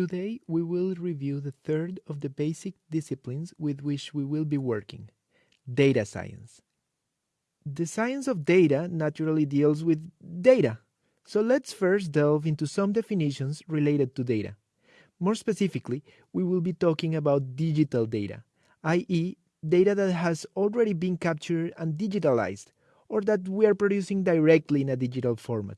Today we will review the third of the basic disciplines with which we will be working, data science. The science of data naturally deals with data, so let's first delve into some definitions related to data. More specifically, we will be talking about digital data, i.e. data that has already been captured and digitalized, or that we are producing directly in a digital format.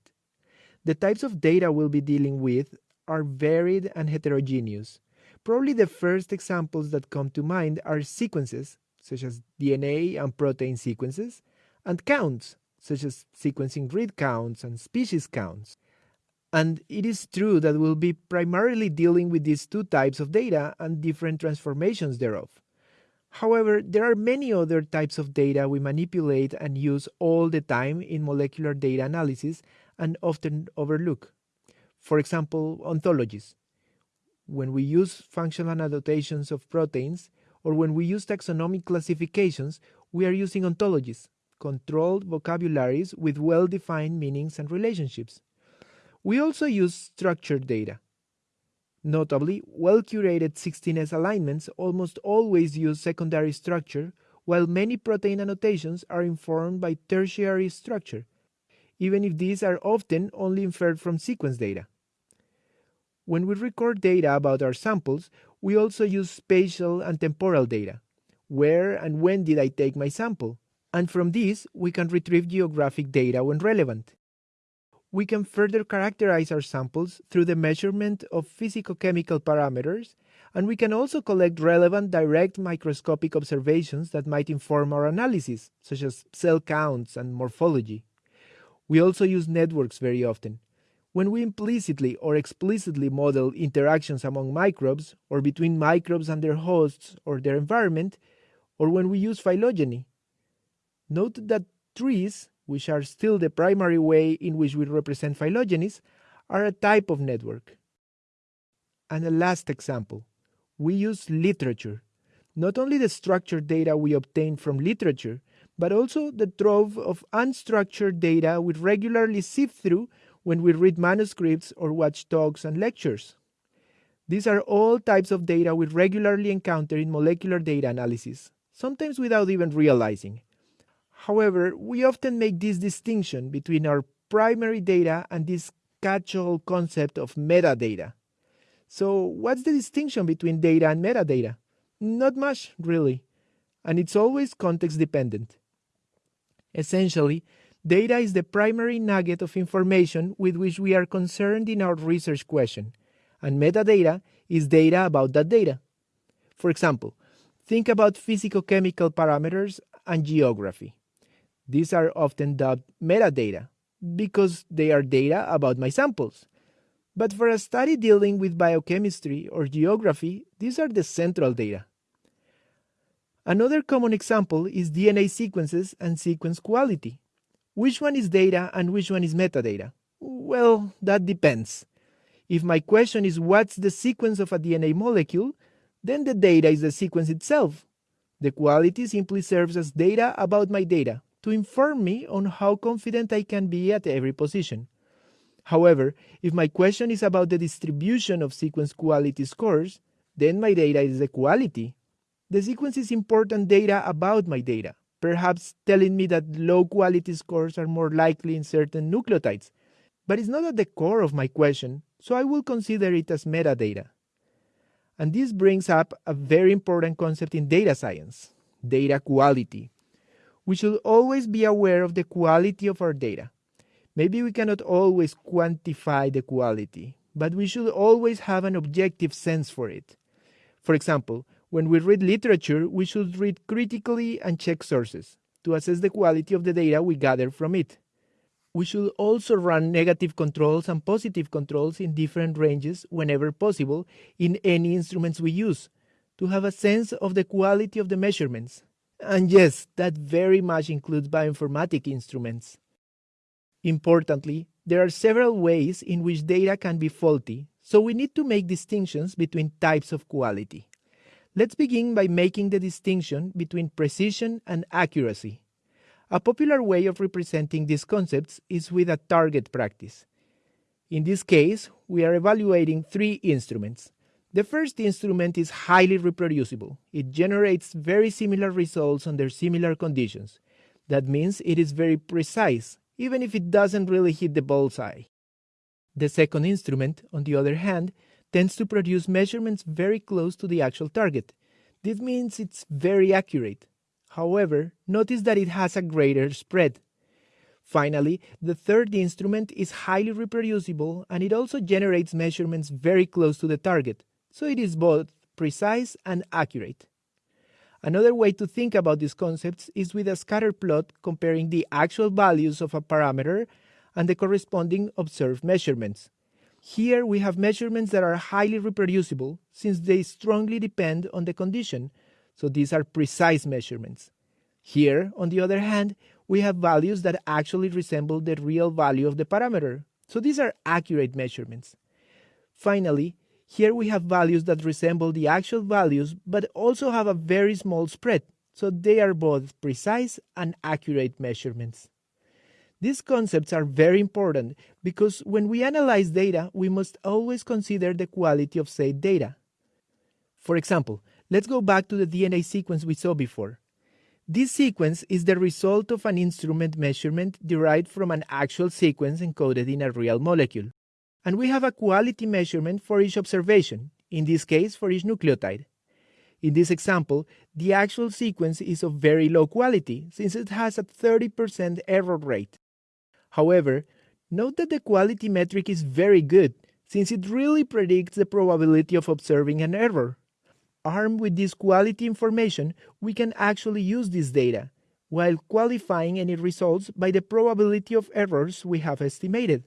The types of data we'll be dealing with are varied and heterogeneous. Probably the first examples that come to mind are sequences, such as DNA and protein sequences, and counts, such as sequencing read counts and species counts. And it is true that we'll be primarily dealing with these two types of data and different transformations thereof. However, there are many other types of data we manipulate and use all the time in molecular data analysis and often overlook. For example, ontologies. When we use functional annotations of proteins, or when we use taxonomic classifications, we are using ontologies, controlled vocabularies with well-defined meanings and relationships. We also use structured data. Notably, well-curated 16S alignments almost always use secondary structure, while many protein annotations are informed by tertiary structure, even if these are often only inferred from sequence data. When we record data about our samples, we also use spatial and temporal data. Where and when did I take my sample? And from this, we can retrieve geographic data when relevant. We can further characterize our samples through the measurement of physicochemical parameters, and we can also collect relevant direct microscopic observations that might inform our analysis, such as cell counts and morphology. We also use networks very often. When we implicitly or explicitly model interactions among microbes, or between microbes and their hosts or their environment, or when we use phylogeny. Note that trees, which are still the primary way in which we represent phylogenies, are a type of network. And a last example, we use literature. Not only the structured data we obtain from literature, but also the trove of unstructured data we regularly sift through when we read manuscripts or watch talks and lectures. These are all types of data we regularly encounter in molecular data analysis, sometimes without even realizing. However, we often make this distinction between our primary data and this catch-all concept of metadata. So what's the distinction between data and metadata? Not much, really, and it's always context dependent. Essentially, Data is the primary nugget of information with which we are concerned in our research question, and metadata is data about that data. For example, think about physicochemical parameters and geography. These are often dubbed metadata because they are data about my samples. But for a study dealing with biochemistry or geography, these are the central data. Another common example is DNA sequences and sequence quality. Which one is data and which one is metadata? Well, that depends. If my question is what's the sequence of a DNA molecule, then the data is the sequence itself. The quality simply serves as data about my data to inform me on how confident I can be at every position. However, if my question is about the distribution of sequence quality scores, then my data is the quality. The sequence is important data about my data perhaps telling me that low quality scores are more likely in certain nucleotides. But it's not at the core of my question, so I will consider it as metadata. And this brings up a very important concept in data science data quality. We should always be aware of the quality of our data. Maybe we cannot always quantify the quality, but we should always have an objective sense for it. For example, when we read literature, we should read critically and check sources to assess the quality of the data we gather from it. We should also run negative controls and positive controls in different ranges whenever possible in any instruments we use to have a sense of the quality of the measurements. And yes, that very much includes bioinformatic instruments. Importantly, there are several ways in which data can be faulty, so we need to make distinctions between types of quality. Let's begin by making the distinction between precision and accuracy. A popular way of representing these concepts is with a target practice. In this case, we are evaluating three instruments. The first instrument is highly reproducible. It generates very similar results under similar conditions. That means it is very precise, even if it doesn't really hit the bullseye. The second instrument, on the other hand, tends to produce measurements very close to the actual target. This means it's very accurate. However, notice that it has a greater spread. Finally, the third instrument is highly reproducible and it also generates measurements very close to the target, so it is both precise and accurate. Another way to think about these concepts is with a scatter plot comparing the actual values of a parameter and the corresponding observed measurements. Here we have measurements that are highly reproducible since they strongly depend on the condition, so these are precise measurements. Here, on the other hand, we have values that actually resemble the real value of the parameter, so these are accurate measurements. Finally, here we have values that resemble the actual values but also have a very small spread, so they are both precise and accurate measurements. These concepts are very important because when we analyze data, we must always consider the quality of said data. For example, let's go back to the DNA sequence we saw before. This sequence is the result of an instrument measurement derived from an actual sequence encoded in a real molecule. And we have a quality measurement for each observation, in this case for each nucleotide. In this example, the actual sequence is of very low quality since it has a 30% error rate. However, note that the quality metric is very good, since it really predicts the probability of observing an error. Armed with this quality information, we can actually use this data, while qualifying any results by the probability of errors we have estimated.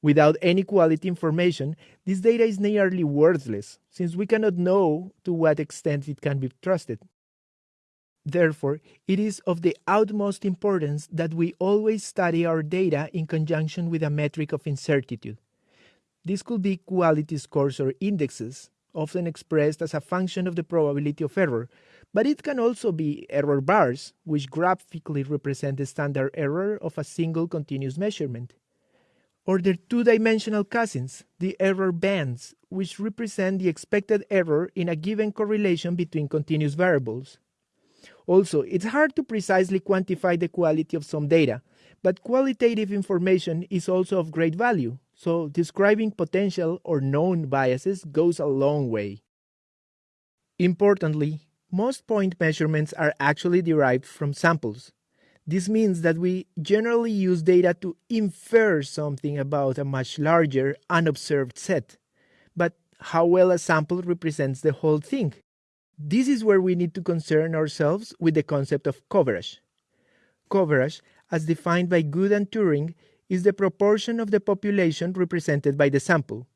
Without any quality information, this data is nearly worthless, since we cannot know to what extent it can be trusted. Therefore, it is of the utmost importance that we always study our data in conjunction with a metric of incertitude. This could be quality scores or indexes, often expressed as a function of the probability of error, but it can also be error bars, which graphically represent the standard error of a single continuous measurement. Or their two-dimensional cousins, the error bands, which represent the expected error in a given correlation between continuous variables. Also, it's hard to precisely quantify the quality of some data, but qualitative information is also of great value, so describing potential or known biases goes a long way. Importantly, most point measurements are actually derived from samples. This means that we generally use data to infer something about a much larger, unobserved set. But how well a sample represents the whole thing? This is where we need to concern ourselves with the concept of coverage. Coverage, as defined by Good and Turing, is the proportion of the population represented by the sample.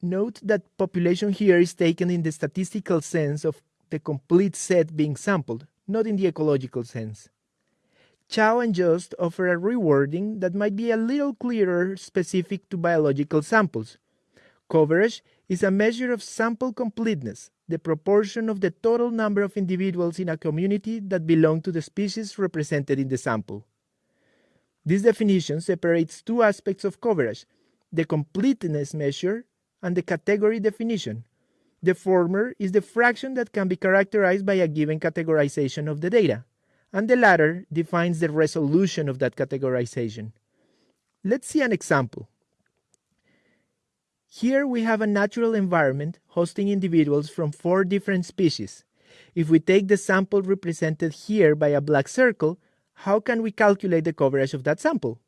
Note that population here is taken in the statistical sense of the complete set being sampled, not in the ecological sense. Chao and Jost offer a rewording that might be a little clearer specific to biological samples. Coverage is a measure of sample completeness, the proportion of the total number of individuals in a community that belong to the species represented in the sample. This definition separates two aspects of coverage, the completeness measure and the category definition. The former is the fraction that can be characterized by a given categorization of the data, and the latter defines the resolution of that categorization. Let's see an example. Here we have a natural environment hosting individuals from four different species. If we take the sample represented here by a black circle, how can we calculate the coverage of that sample?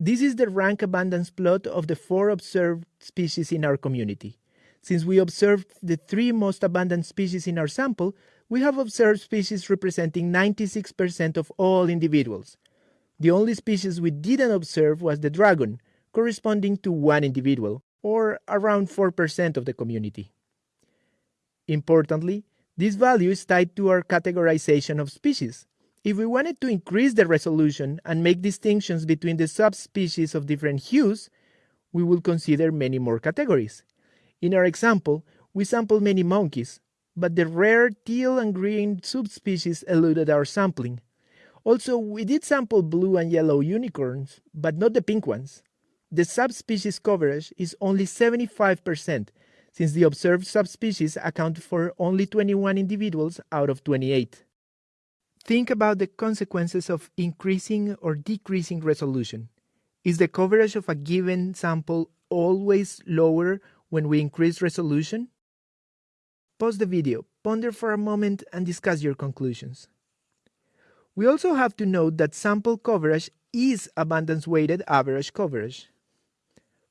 This is the rank abundance plot of the four observed species in our community. Since we observed the three most abundant species in our sample, we have observed species representing 96% of all individuals. The only species we didn't observe was the dragon, corresponding to one individual, or around 4% of the community. Importantly, this value is tied to our categorization of species. If we wanted to increase the resolution and make distinctions between the subspecies of different hues, we will consider many more categories. In our example, we sampled many monkeys, but the rare teal and green subspecies eluded our sampling. Also, we did sample blue and yellow unicorns, but not the pink ones. The subspecies coverage is only 75%, since the observed subspecies account for only 21 individuals out of 28. Think about the consequences of increasing or decreasing resolution. Is the coverage of a given sample always lower when we increase resolution? Pause the video, ponder for a moment, and discuss your conclusions. We also have to note that sample coverage is abundance-weighted average coverage.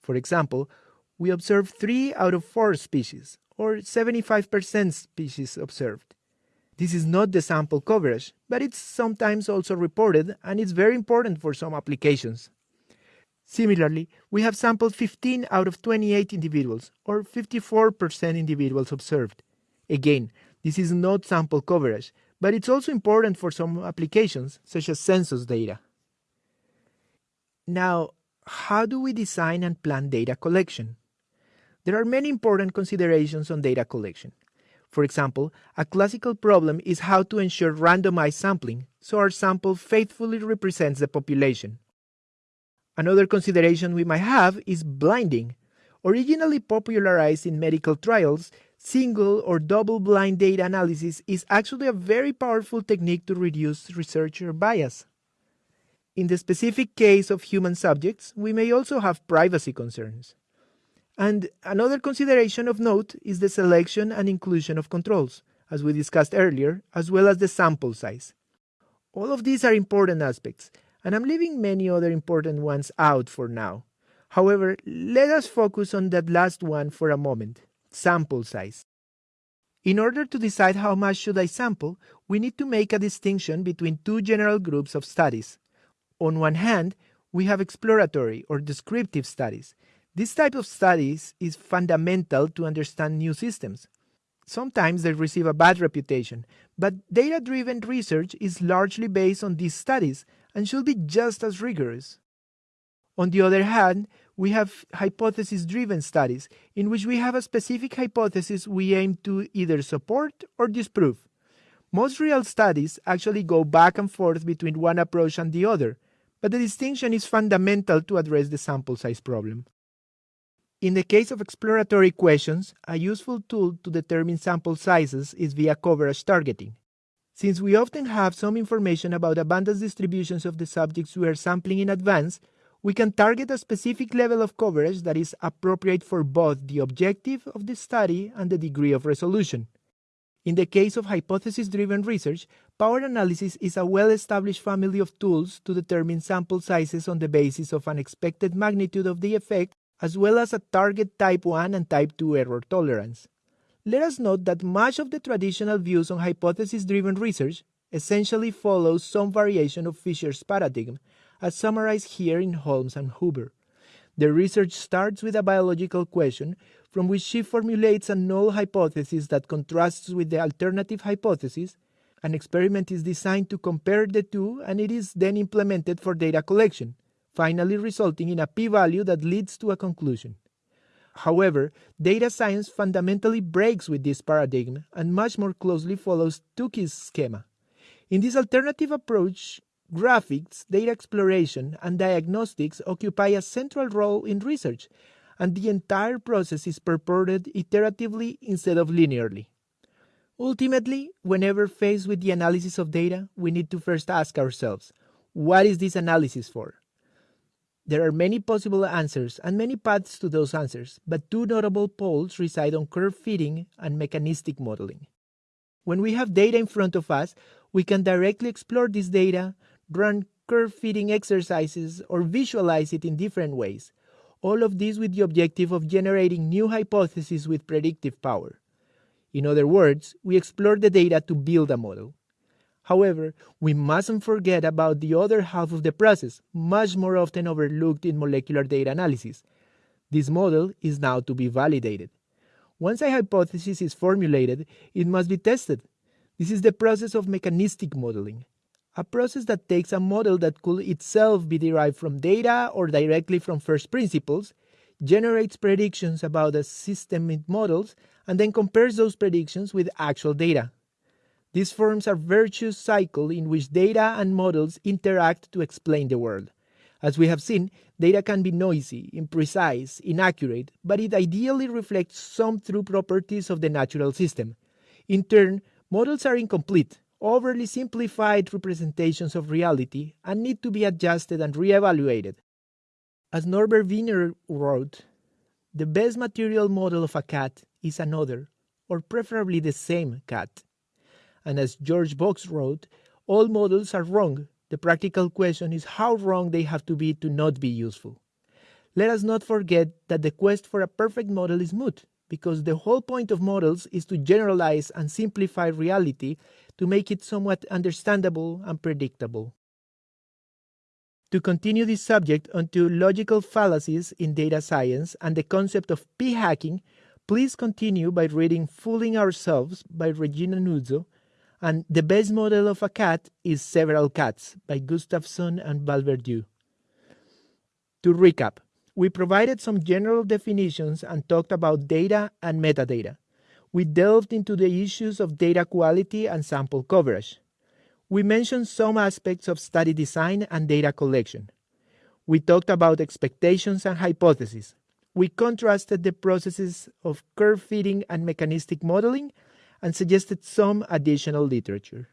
For example, we observe 3 out of 4 species, or 75% species observed. This is not the sample coverage, but it's sometimes also reported and it's very important for some applications. Similarly, we have sampled 15 out of 28 individuals, or 54% individuals observed. Again, this is not sample coverage, but it's also important for some applications, such as census data. Now, how do we design and plan data collection? There are many important considerations on data collection. For example, a classical problem is how to ensure randomized sampling so our sample faithfully represents the population. Another consideration we might have is blinding. Originally popularized in medical trials, single or double blind data analysis is actually a very powerful technique to reduce researcher bias. In the specific case of human subjects, we may also have privacy concerns. And another consideration of note is the selection and inclusion of controls, as we discussed earlier, as well as the sample size. All of these are important aspects, and I'm leaving many other important ones out for now. However, let us focus on that last one for a moment, sample size. In order to decide how much should I sample, we need to make a distinction between two general groups of studies, on one hand, we have exploratory or descriptive studies. This type of studies is fundamental to understand new systems. Sometimes they receive a bad reputation, but data-driven research is largely based on these studies and should be just as rigorous. On the other hand, we have hypothesis-driven studies, in which we have a specific hypothesis we aim to either support or disprove. Most real studies actually go back and forth between one approach and the other, but the distinction is fundamental to address the sample size problem. In the case of exploratory questions, a useful tool to determine sample sizes is via coverage targeting. Since we often have some information about abundance distributions of the subjects we are sampling in advance, we can target a specific level of coverage that is appropriate for both the objective of the study and the degree of resolution. In the case of hypothesis-driven research, power analysis is a well-established family of tools to determine sample sizes on the basis of an expected magnitude of the effect, as well as a target type 1 and type 2 error tolerance. Let us note that much of the traditional views on hypothesis-driven research essentially follows some variation of Fisher's paradigm, as summarized here in Holmes and Huber. The research starts with a biological question from which she formulates a null hypothesis that contrasts with the alternative hypothesis. An experiment is designed to compare the two and it is then implemented for data collection, finally resulting in a p-value that leads to a conclusion. However, data science fundamentally breaks with this paradigm and much more closely follows Tukey's schema. In this alternative approach, graphics, data exploration, and diagnostics occupy a central role in research, and the entire process is purported iteratively instead of linearly. Ultimately, whenever faced with the analysis of data, we need to first ask ourselves, what is this analysis for? There are many possible answers and many paths to those answers, but two notable poles reside on curve fitting and mechanistic modeling. When we have data in front of us, we can directly explore this data, run curve fitting exercises, or visualize it in different ways, all of this with the objective of generating new hypotheses with predictive power. In other words, we explore the data to build a model. However, we mustn't forget about the other half of the process, much more often overlooked in molecular data analysis. This model is now to be validated. Once a hypothesis is formulated, it must be tested. This is the process of mechanistic modeling a process that takes a model that could itself be derived from data or directly from first principles, generates predictions about the system it models, and then compares those predictions with actual data. This forms a virtuous cycle in which data and models interact to explain the world. As we have seen, data can be noisy, imprecise, inaccurate, but it ideally reflects some true properties of the natural system. In turn, models are incomplete, overly simplified representations of reality, and need to be adjusted and re-evaluated. As Norbert Wiener wrote, the best material model of a cat is another, or preferably the same cat. And as George Box wrote, all models are wrong, the practical question is how wrong they have to be to not be useful. Let us not forget that the quest for a perfect model is moot, because the whole point of models is to generalize and simplify reality to make it somewhat understandable and predictable. To continue this subject onto logical fallacies in data science and the concept of p-hacking, please continue by reading Fooling Ourselves by Regina Nuzzo and The Best Model of a Cat is Several Cats by Gustafsson and Valverdieu. To recap, we provided some general definitions and talked about data and metadata. We delved into the issues of data quality and sample coverage. We mentioned some aspects of study design and data collection. We talked about expectations and hypotheses. We contrasted the processes of curve fitting and mechanistic modeling and suggested some additional literature.